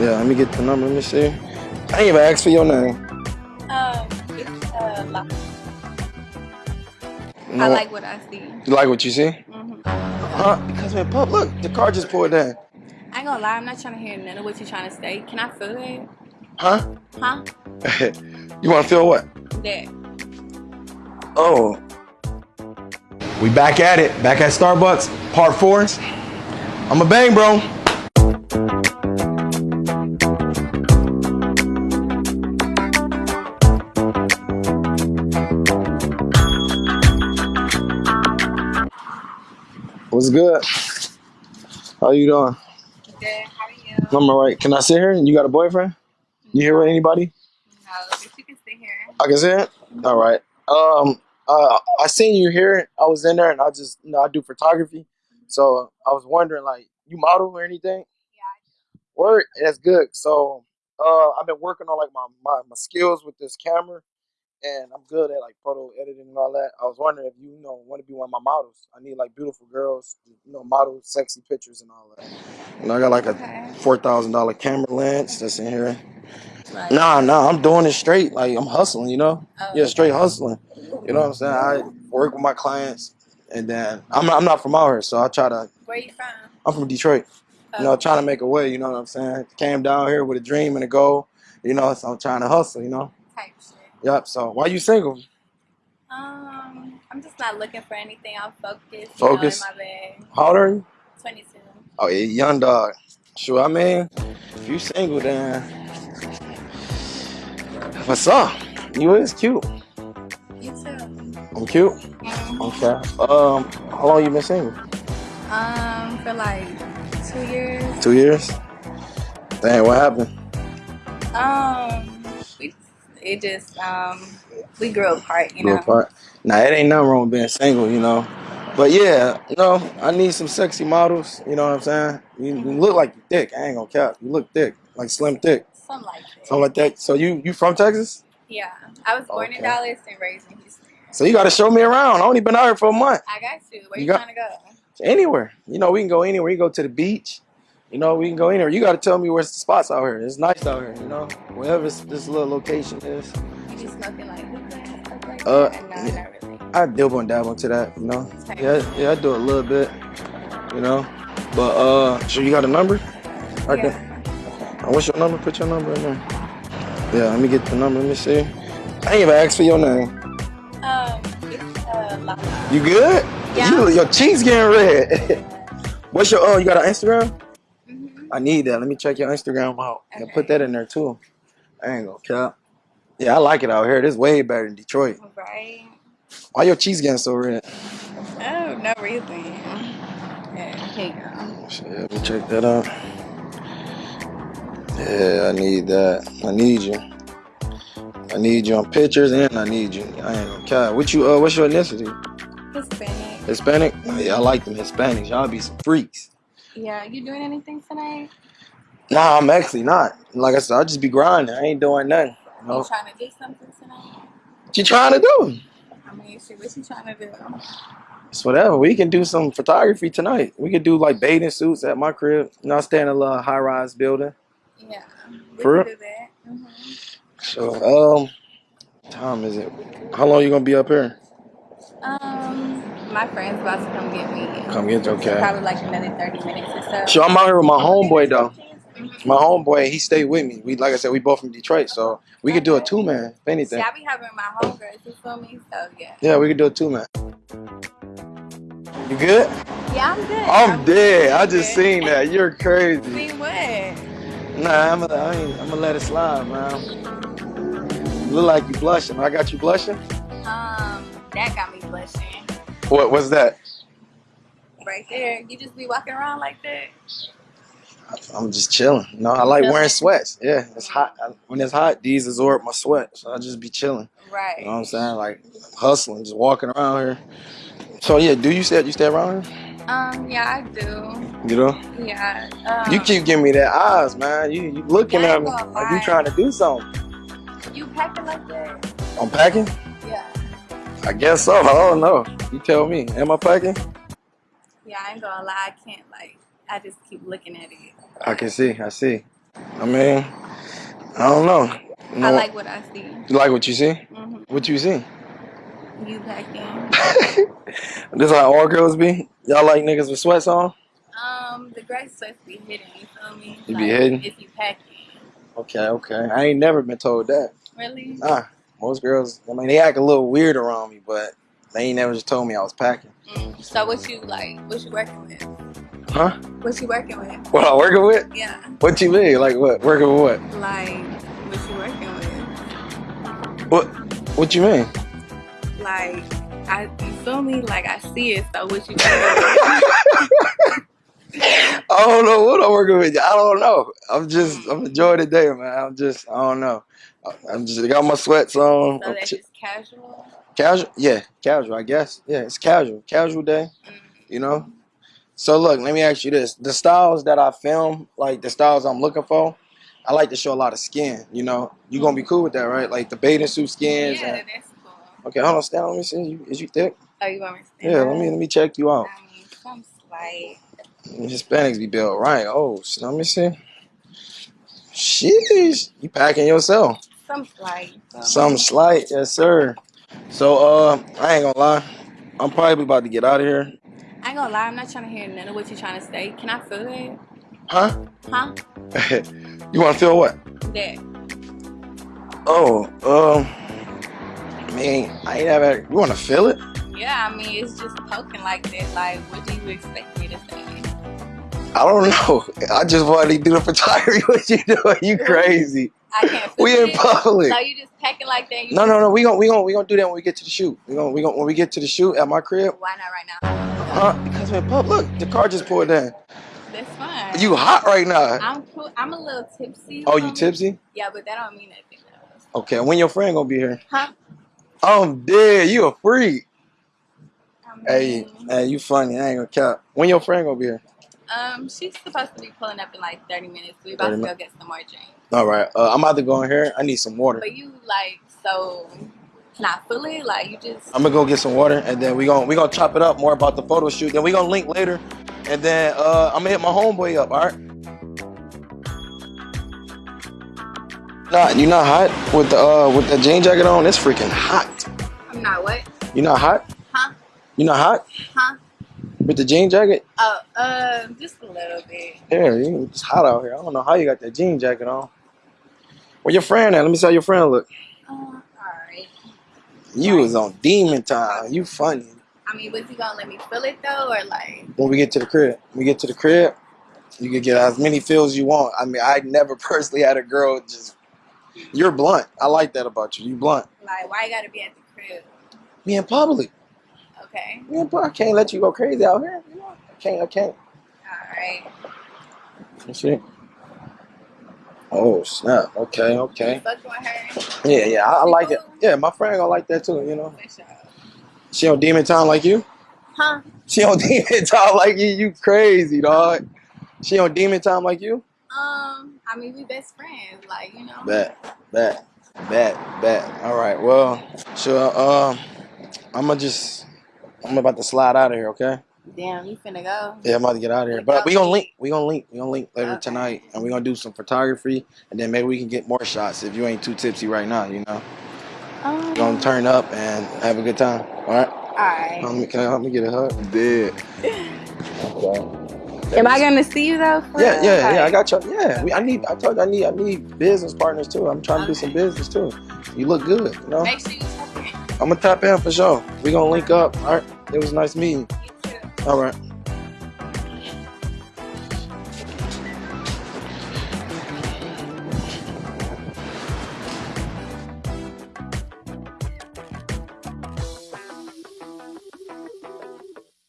Yeah, let me get the number. Let me see. I ain't even asked for your name. Um, it's uh, No, I like what I see. You like what you see? hmm Huh? Because man, pub, look, the car just pulled in. I ain't gonna lie, I'm not trying to hear none of what you're trying to say. Can I feel that? Huh? Huh? you want to feel what? That. Oh. We back at it. Back at Starbucks, part four. I'm a bang, bro. What's good? How you doing? Good. How are you? I'm alright. Can I sit here? You got a boyfriend? You here with anybody? No, but you can sit here. I can sit it? All right. Um, uh, I seen you here. I was in there, and I just, you know, I do photography. So I was wondering, like, you model or anything? Yeah. Word, that's good. So, uh, I've been working on like my, my my skills with this camera, and I'm good at like photo editing and all that. I was wondering if you, you know want to be one of my models. I need like beautiful girls, you know, model sexy pictures and all that. And I got like Okay. a four thousand dollar camera lens that's in here. Like, Nah, nah, I'm doing it straight. Like I'm hustling, you know. Oh, Yeah, straight hustling. You know what I'm saying? I work with my clients, and then I'm I'm not from out here, so I try to. Where you from? I'm from Detroit. You know, Oh, trying to make a way. You know what I'm saying? Came down here with a dream and a goal. You know, so I'm trying to hustle. You know. type shit. Yep. So why you single? Um, I'm just not looking for anything. I'm focused. Focus? You know, in my bag. How old are you? 22. Oh, yeah, young dog. Sure, I mean, if you single, then what's up? You is cute. You too. I'm cute. Mhm. Okay. Um, how long you been single? Um, for like two years. Two years. Dang, what happened? Um, it just um, we grew apart. You Grew know. apart. Nah, it ain't nothing wrong with being single, you know. But yeah, you know, I need some sexy models. You know what I'm saying? You, you look like you thick. I ain't gonna cap. You look thick, like slim thick, Something like that. something like that. So you you from Texas? Yeah, I was born Okay. in Dallas and raised in Houston. So you gotta show me around. I only been out here for a month. I got to. Where You you, got- trying to go? Anywhere. You know, we can go anywhere. You go to the beach. You know, we can go anywhere. You gotta tell me where's the spots out here. It's nice out here. You know, wherever this, little location is. You smoking like hookah Uh. No, yeah. really. I dibble and dabble into that. You know. Yeah, yeah, I do a little bit. You know, but uh, so you got a number? I can. Yeah. Uh, What's your number? Put your number in there. Yeah, let me get the number. Let me see. I ain't even asked for your name. Um, it's uh, You good? Yeah. You, your cheeks getting red. What's your? Oh, you got an Instagram? I need that. Let me check your Instagram out and Okay. put that in there too. I ain't gonna cap. Yeah, I like it out here. This way better than Detroit. Right. Why your cheeks getting so red? Oh, no reason. Yeah, here you go. Shit, let me check that out. Yeah, I need that. I need you. I need you on pictures and I need you. I ain't gonna cap. What you? Uh, what's your ethnicity? Hispanic. Hispanic? Oh, yeah, I like them Hispanics. Y'all be some freaks. Yeah, you doing anything tonight? Nah, I'm actually not. Like I said, I'll just be grinding. I ain't doing nothing. You You trying to do something tonight? What you trying to do? I mean, shit, what you trying to do? It's whatever. We can do some photography tonight. We could do like bathing suits at my crib. You know, I stay in a little high rise building. Yeah, For do that. hmm So, um, time is it? How long you gonna be up here? My friend's about to come get me. Come get you, okay. Probably like another 30 minutes or so. So I'm out here with my homeboy though. My homeboy, he stayed with me. We like I said, we both from Detroit, so we could do a two man, if anything. I be having my homegirls, you feel me? So, yeah. Yeah, we could do a two man. You good? Yeah, I'm good. I'm dead. I just good. seen that. You're crazy. See what? Nah, I'm gonna, I'm gonna let it slide, man. You look like you blushing. I got you blushing. Um, that got me blushing. What? was that? Right there. You just be walking around like that. I'm just chilling. No, I like wearing sweats. Yeah, it's hot. When it's hot, these absorb my sweat, so I just be chilling. Right. You know what I'm saying? Like hustling, just walking around here. So yeah, do you stay? You stay around here? Um, yeah, I do. You know? Yeah. Um, You keep giving me that eyes, man. You you looking at me like you trying to do something. You packing like that? I'm packing. I guess so. I don't know. You tell me. Am I packing? Yeah, I ain't gonna lie. I can't like. I just keep looking at it. I can see. I see. I mean, I don't know. You know I like what I see. you like what you see? hmm What you see? You packing. this how all girls be? Y'all like niggas with sweats on? Um, the gray sweats be hidden. You feel me? You be hidden? If you packing. Okay, okay. I ain't never been told that. Really? Nah, most girls, I mean, they act a little weird around me, but they ain't never just told me I was packing. Mm. So what you like? What you working with? Huh? What you working with? What I working with? Yeah. What you mean? Like what? Working with what? Like what you working with? What? What you mean? Like I, you feel me? Like I see it. So what you working with? I don't know what I'm working with. I don't know. I'm just, I'm enjoying the day, man. I'm just, I don't know. I'm just got my sweats on. So that's just casual. casual, yeah, casual. I guess, yeah, it's casual, casual day. Mm. You know. So look, let me ask you this: the styles that I film, like the styles I'm looking for, I like to show a lot of skin. You know, you gonna be cool with that, right? Like the bathing suit skins. Yeah, and- that's cool. okay, hold on, stand. Let me see. You, is you thick? Oh, you want me to stand Yeah. Let me let me check you out. I mean, some slight. Hispanics be built right. Oh, so let me see. Sheesh, you packing yourself. Some slight. So. Some slight, yes sir. So uh, I ain't gonna lie. I'm probably about to get out of here. I ain't gonna lie, I'm not trying to hear none of what you're trying to say. Can I feel it? Huh? Huh? you want to feel what? That. Oh, um, man, I ain't ever. You want to feel it? Yeah, I mean, it's just poking like that. Like, what do you expect me to say? I don't know. I just wanted to do the photography. What you doing? You crazy? I can't We in public. So you just packing like that? No, no, no. We gonna we gonna we gonna do that when we get to the shoot. We gonna we gonna when we get to the shoot at my crib. Why not right now? Huh? Because we're in public. Look, the car just pulled in. That's fine. You hot right now? I'm cool. I'm a little tipsy. Oh, you me? tipsy? Yeah, but that don't mean nothing. though. Okay. When your friend gonna be here? Huh? I'm dead. You a freak. I mean, Hey, hey, you funny. I ain't gonna cap. When your friend gonna be here? Um, she's supposed to be pulling up in like 30 minutes. We about to go get some more drinks. All right. Uh, I'm about to go in here. I need some water. But you like so feel it? Like you just I'm gonna go get some water, and then we gonna we gonna chop it up more about the photo shoot. Then we gonna link later, and then uh, I'm gonna hit my homeboy up. All right. Nah, you not hot with the uh with the jean jacket on? It's freaking hot. I'm not what? You're not hot? Huh? You're not hot Huh? With the jean jacket? Oh, uh, just a little bit. Yeah, you- it's hot out here. I don't know how you got that jean jacket on. Where your friend at? Let me see how your friend look. Uh, alright. You was on demon time. You funny. I mean, was he gonna let me feel it though, or like? When we get to the crib, we get to the crib, you can get as many feels you want. I mean, I never personally had a girl just. You're blunt. I like that about you. You blunt. Like, why you gotta be at the crib? Me in public. Okay. Me in. I can't let you go crazy out here. You know, I can't. I can't. Alright. You see? Oh snap. Okay. Okay. fucking with her? Yeah. Yeah. I, I like it. Yeah. My friend gonna like that too. You know. She on demon time like you. Huh? She on demon time like you. You crazy dog. She on demon time like you. Um, I mean, we best friends, like you know. Bet, bet, bet, bet. All right. Well, sure. Um, I'm gonna just. I'm about to slide out of here. Okay. Damn, you finna go. Yeah, I'm about to get out of here. But we gonna link. We gonna link. We gonna link later tonight, and we gonna do some photography, and then maybe we can get more shots if you ain't too tipsy right now. You know, Um, we gonna turn up and have a good time. All right. Alright. Help me, can I help me get a hug? Dead. Okay. Am I gonna see you though? for Yeah, real? yeah, yeah. I got you. Yeah, we, I need. I told you I need. I need business partners too. I'm trying to do some business too. You look good. You know. Make sure you check in. I'm gonna tap in for sure. We gonna link up. All right. It was nice meeting. All right.